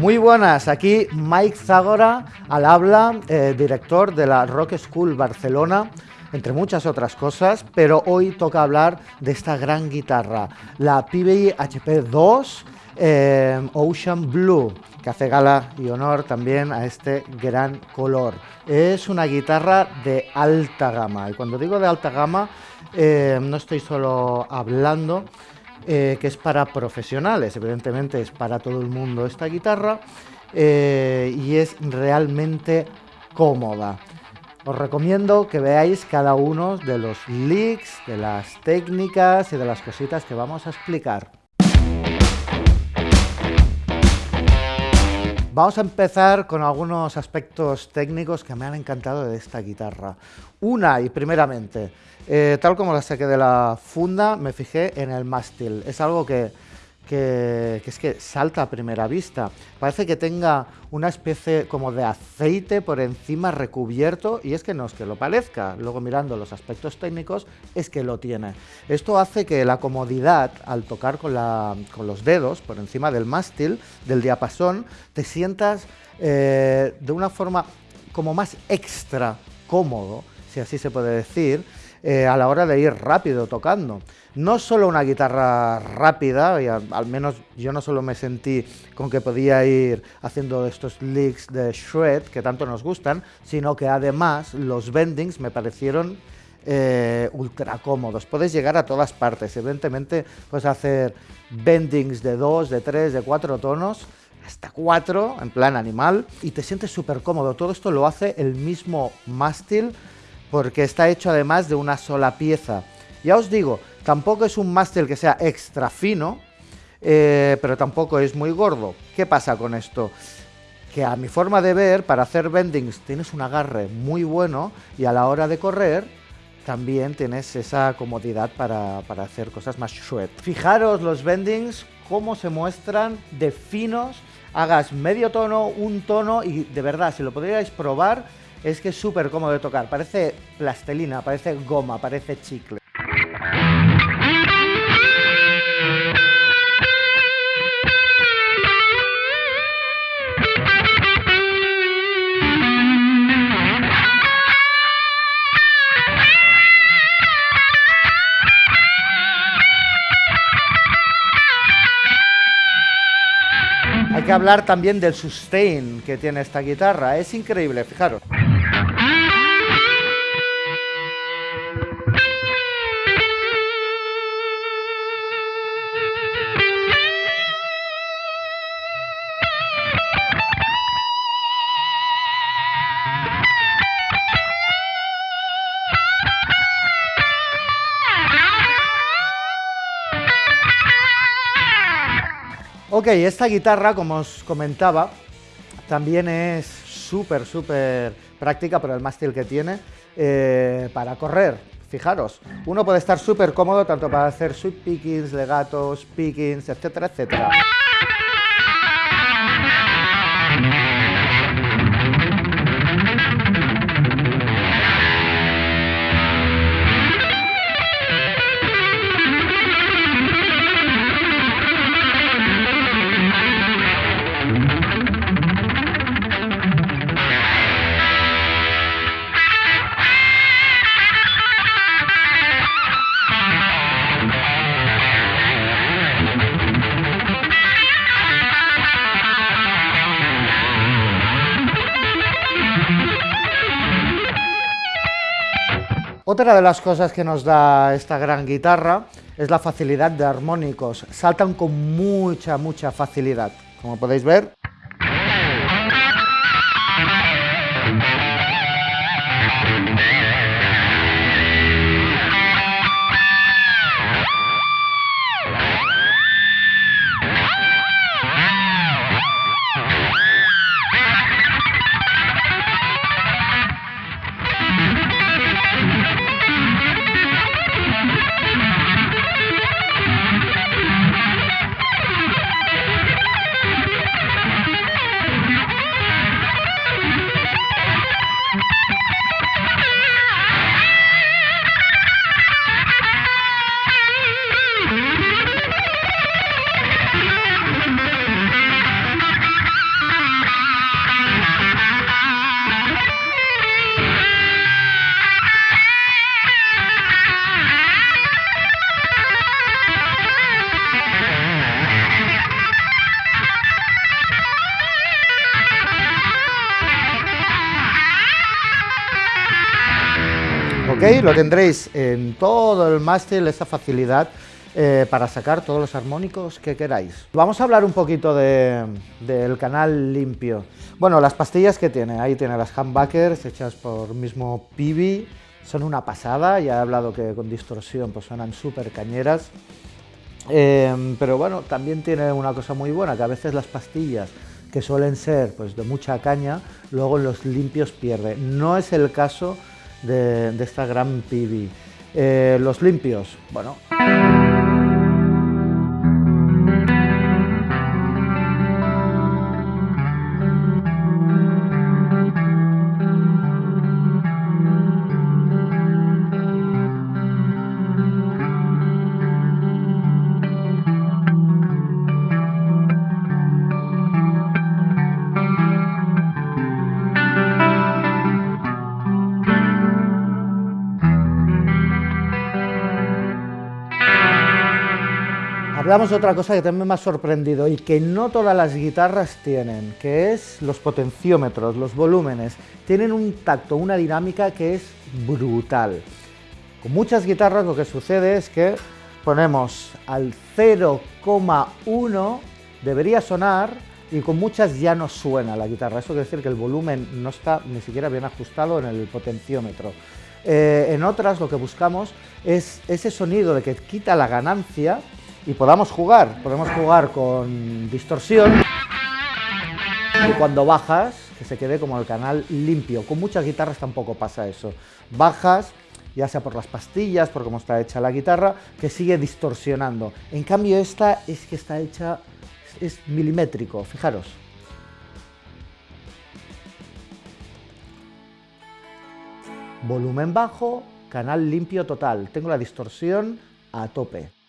Muy buenas, aquí Mike Zagora al habla, eh, director de la Rock School Barcelona, entre muchas otras cosas, pero hoy toca hablar de esta gran guitarra, la PBI HP 2 eh, Ocean Blue, que hace gala y honor también a este gran color. Es una guitarra de alta gama, y cuando digo de alta gama, eh, no estoy solo hablando eh, que es para profesionales, evidentemente es para todo el mundo esta guitarra y es realmente cómoda. Os recomiendo que veáis cada uno de los leaks, de las técnicas y de las cositas que vamos a explicar. Vamos a empezar con algunos aspectos técnicos que me han encantado de esta guitarra. Una y primeramente, eh, tal como la saqué de la funda, me fijé en el mástil. Es algo que, es que salta a primera vista. Parece que tenga una especie como de aceite por encima recubierto y es que no es que lo parezca. Luego mirando los aspectos técnicos es que lo tiene. Esto hace que la comodidad al tocar con, los dedos por encima del mástil, del diapasón, te sientas eh, de una forma como más extra cómodo, si así se puede decir, eh, a la hora de ir rápido tocando. No solo una guitarra rápida, y al, menos yo no solo me sentí con que podía ir haciendo estos licks de shred que tanto nos gustan, sino que además los bendings me parecieron eh, ultra cómodos. Puedes llegar a todas partes, evidentemente puedes hacer bendings de 2, de 3, de 4 tonos, hasta 4 en plan animal, y te sientes súper cómodo. Todo esto lo hace el mismo mástil porque está hecho además de una sola pieza. Ya os digo, tampoco es un mástil que sea extra fino, eh, pero tampoco es muy gordo. ¿Qué pasa con esto? Que a mi forma de ver, para hacer bendings tienes un agarre muy bueno y a la hora de correr también tienes esa comodidad para, hacer cosas más shred. Fijaros los bendings, cómo se muestran de finos, hagas medio tono, un tono y de verdad, si lo podríais probar, es que es súper cómodo de tocar. Parece plastelina, parece goma, parece chicle. Que hablar también del sustain que tiene esta guitarra. Es increíble, fijaros. Ok, esta guitarra, como os comentaba, también es súper, súper práctica por el mástil que tiene eh, para correr. Fijaros, uno puede estar súper cómodo tanto para hacer sweep pickings, legatos, pickings, etcétera, etcétera. Otra de las cosas que nos da esta gran guitarra es la facilidad de armónicos. Saltan con mucha, mucha facilidad. Como podéis ver, ¿ok? Lo tendréis en todo el mástil, esa facilidad eh, para sacar todos los armónicos que queráis. Vamos a hablar un poquito del canal limpio. Bueno, las pastillas que tiene, ahí tiene las humbuckers hechas por mismo Pibi, son una pasada, ya he hablado que con distorsión pues suenan súper cañeras. Eh, pero bueno, también tiene una cosa muy buena, que a veces las pastillas que suelen ser pues, de mucha caña, luego los limpios pierde. No es el caso de, esta gran Pibi. Eh, los limpios, bueno... Hablamos de otra cosa que también me ha sorprendido y que no todas las guitarras tienen, que es los potenciómetros, los volúmenes. Tienen un tacto, una dinámica que es brutal. Con muchas guitarras lo que sucede es que ponemos al 0,1, debería sonar, y con muchas ya no suena la guitarra. Eso quiere decir que el volumen no está ni siquiera bien ajustado en el potenciómetro. Eh, en otras lo que buscamos es ese sonido de que quita la ganancia y podamos jugar. Podemos jugar con distorsión y cuando bajas, que se quede como el canal limpio. Con muchas guitarras tampoco pasa eso. Bajas, ya sea por las pastillas, por cómo está hecha la guitarra, que sigue distorsionando. En cambio esta es que está hecha, es milimétrico, fijaros. Volumen bajo, canal limpio total. Tengo la distorsión a tope.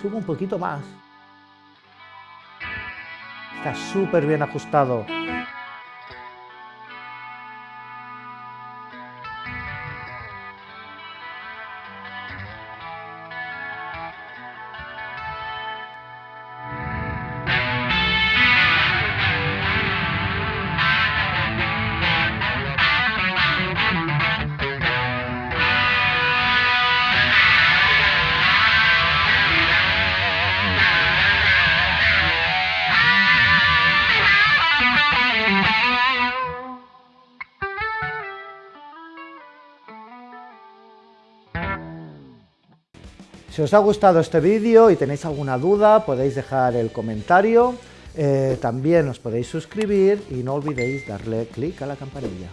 Subo un poquito más. Está súper bien ajustado. Si os ha gustado este vídeo y tenéis alguna duda, podéis dejar el comentario. Eh, también os podéis suscribir y no olvidéis darle clic a la campanilla.